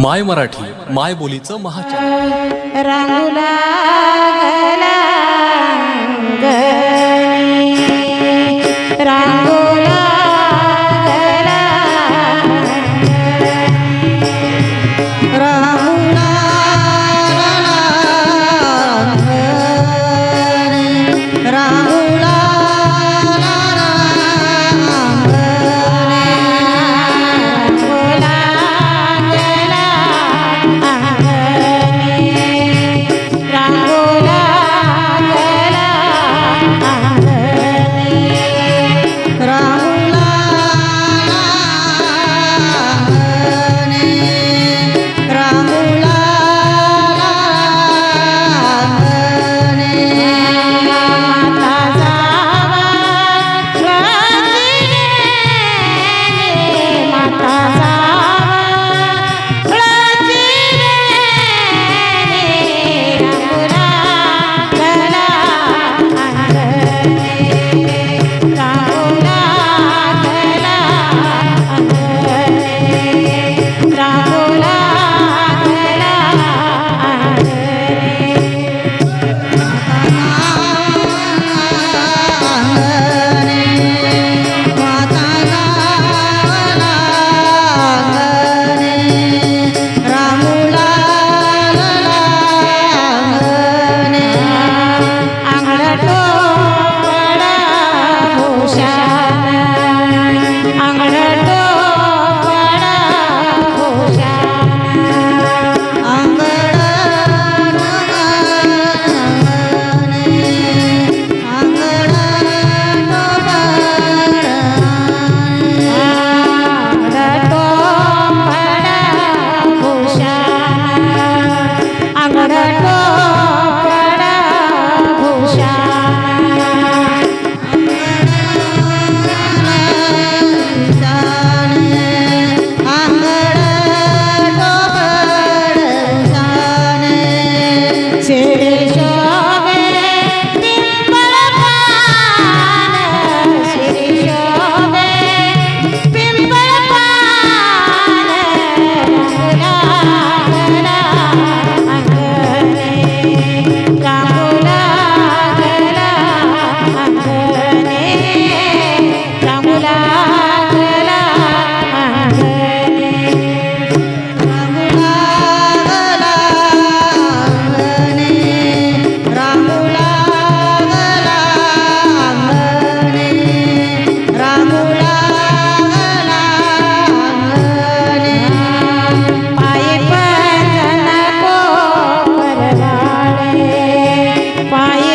माय मराठी माय बोलीचं महाचॅनल रांगुला गला अंगणी, ca Pai.